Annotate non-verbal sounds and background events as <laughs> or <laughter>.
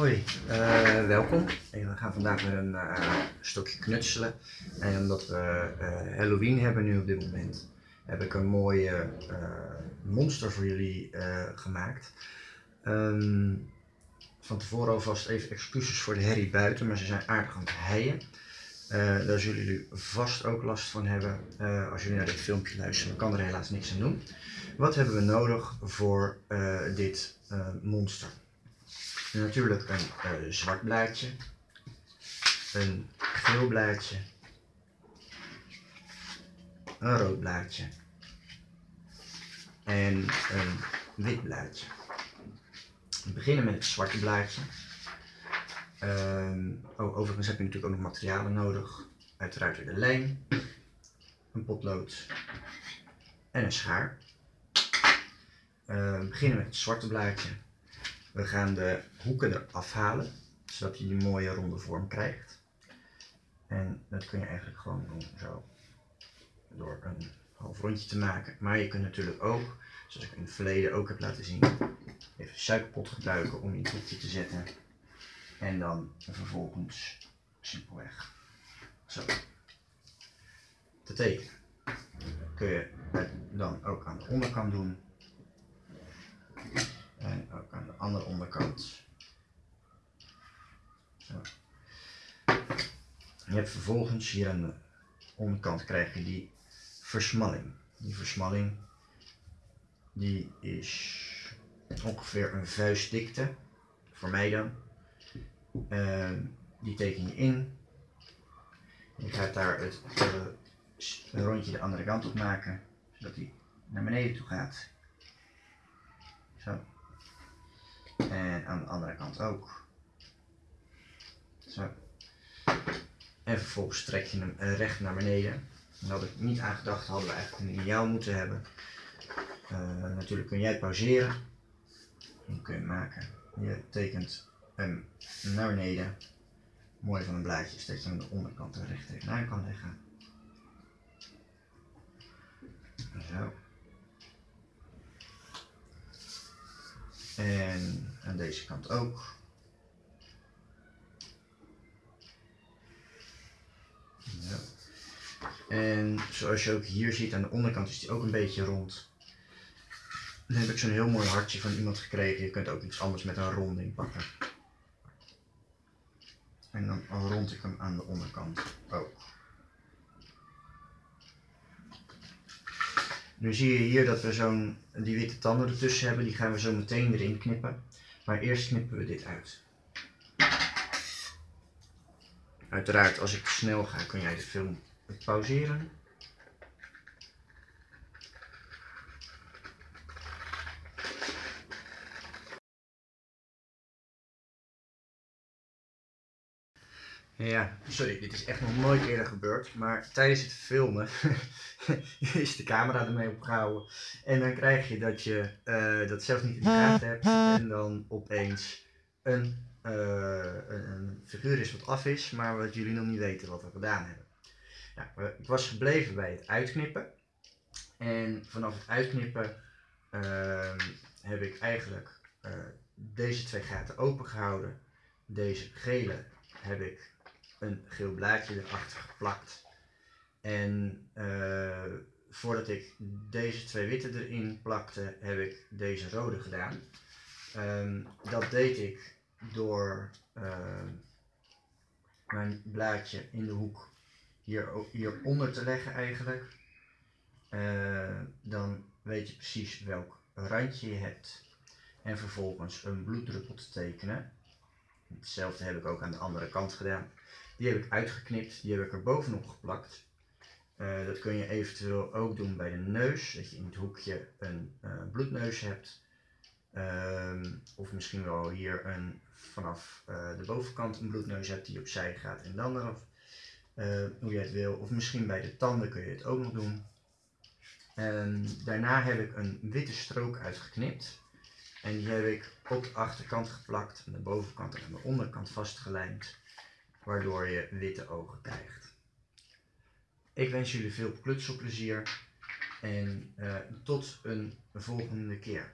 Hoi, eh, welkom. we gaan vandaag met een eh, stokje knutselen. En omdat we eh, Halloween hebben nu op dit moment, heb ik een mooie monster voor jullie gemaakt. Ehm, van tevoren alvast even excuses voor de herrie buiten, maar ze zijn aardig aan het heien. daar zullen jullie vast ook last van hebben als jullie naar dit filmpje luisteren. Kan er helaas niks aan doen. Wat hebben we nodig voor dit monster? Natuurlijk een uh, zwart blaadje, een geel blaadje, een rood blaadje en een wit blaadje. We beginnen met het zwarte blaadje. Uh, oh, overigens heb je natuurlijk ook nog materialen nodig. Uiteraard weer de lijm, een potlood en een schaar. Uh, we beginnen met het zwarte blaadje. We gaan de hoeken eraf halen, zodat je die mooie ronde vorm krijgt. En dat kun je eigenlijk gewoon doen zo, door een half rondje te maken. Maar je kunt natuurlijk ook, zoals ik in het verleden ook heb laten zien, even suikerpot gebruiken om in het hoekje te zetten. En dan vervolgens simpelweg zo te tekenen. Kun je dan ook aan de onderkant doen. En ook aan de andere onderkant. Je hebt vervolgens hier aan de onderkant krijg je die versmalling. Die versmalling die is ongeveer een vuistdikte, voor mij dan. Uh, die teken je in. Je gaat daar het rondje de andere kant op maken, zodat hij naar beneden toe gaat. Zo. En aan de andere kant ook. Zo. En vervolgens trek je hem eh, recht naar beneden. Daar had ik niet aan gedacht, hadden we eigenlijk een lineaal moeten hebben. Uh, natuurlijk kun jij pauzeren. Dan kun je maken. Je tekent hem naar beneden. Mooi van een blaadje is dat je aan de onderkant er recht tegenaan kan leggen. Zo. En aan deze kant ook. Ja. En zoals je ook hier ziet, aan de onderkant is die ook een beetje rond. Dan heb ik zo'n heel mooi hartje van iemand gekregen. Je kunt ook iets anders met een ronding pakken. En dan rond ik hem aan de onderkant ook. Nu zie je hier dat we zo'n die witte tanden ertussen hebben, die gaan we zo meteen erin knippen. Maar eerst knippen we dit uit. Uiteraard, als ik snel ga, kun jij de film pauzeren. Ja, sorry, dit is echt nog nooit eerder gebeurd. Maar tijdens het filmen <laughs> is de camera ermee opgehouden. En dan krijg je dat je uh, dat zelf niet in de gaten hebt. En dan opeens een, uh, een, een, figuur is wat af is, maar wat jullie nog niet weten wat we gedaan hebben. Ja, ik was gebleven bij het uitknippen. En vanaf het uitknippen uh, heb ik eigenlijk uh, deze twee gaten open gehouden. Deze gele heb ik een geel blaadje erachter geplakt. En uh, voordat ik deze twee witte erin plakte, heb ik deze rode gedaan. Um, dat deed ik door uh, mijn blaadje in de hoek hier, hieronder te leggen eigenlijk. Uh, dan weet je precies welk randje je hebt. En vervolgens een bloeddruppel te tekenen. Hetzelfde heb ik ook aan de andere kant gedaan. Die heb ik uitgeknipt, die heb ik er bovenop geplakt. Uh, dat kun je eventueel ook doen bij de neus, dat je in het hoekje een uh, bloedneus hebt. Uh, of misschien wel hier een, vanaf uh, de bovenkant een bloedneus hebt die opzij gaat en dan erop. hoe je het wil. Of misschien bij de tanden kun je het ook nog doen. En daarna heb ik een witte strook uitgeknipt. En die heb ik op de achterkant geplakt, de bovenkant en aan de onderkant vastgelijmd waardoor je witte ogen krijgt. Ik wens jullie veel klutselplezier en uh, tot een volgende keer.